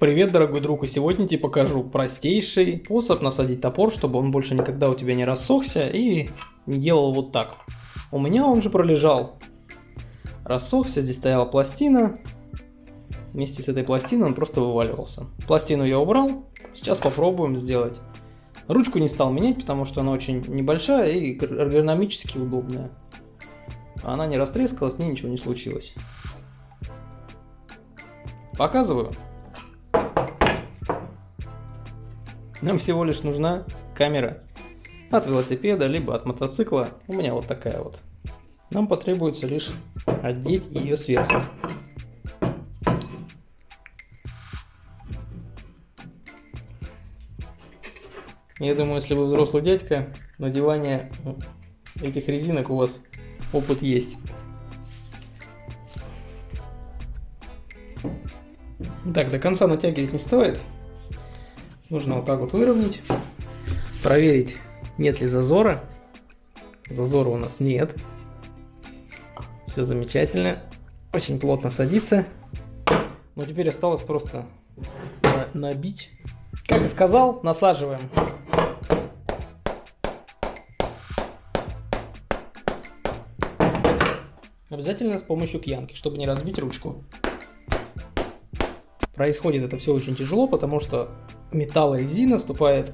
Привет, дорогой друг, и сегодня тебе покажу простейший способ насадить топор, чтобы он больше никогда у тебя не рассохся и не делал вот так. У меня он же пролежал, рассохся, здесь стояла пластина, вместе с этой пластиной он просто вываливался. Пластину я убрал, сейчас попробуем сделать. Ручку не стал менять, потому что она очень небольшая и эргономически удобная. Она не растрескалась, с ней ничего не случилось. Показываю. Нам всего лишь нужна камера от велосипеда, либо от мотоцикла. У меня вот такая вот. Нам потребуется лишь одеть ее сверху. Я думаю, если вы взрослый дядька, надевание этих резинок у вас опыт есть. Так, до конца натягивать не стоит. Нужно вот так вот выровнять, проверить, нет ли зазора. Зазора у нас нет. Все замечательно. Очень плотно садится. Но теперь осталось просто набить. Как и сказал, насаживаем. Обязательно с помощью кьянки, чтобы не разбить ручку. Происходит это все очень тяжело, потому что металл и резина вступает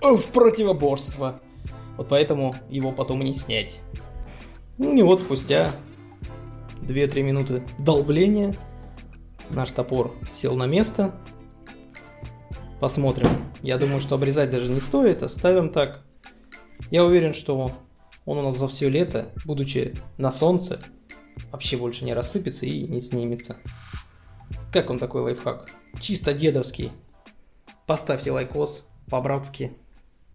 в противоборство. Вот поэтому его потом не снять. Ну и вот спустя 2-3 минуты долбления наш топор сел на место. Посмотрим. Я думаю, что обрезать даже не стоит, оставим так. Я уверен, что он у нас за все лето, будучи на солнце, вообще больше не рассыпется и не снимется. Как он такой лайфхак? Чисто дедовский. Поставьте лайкос по-братски.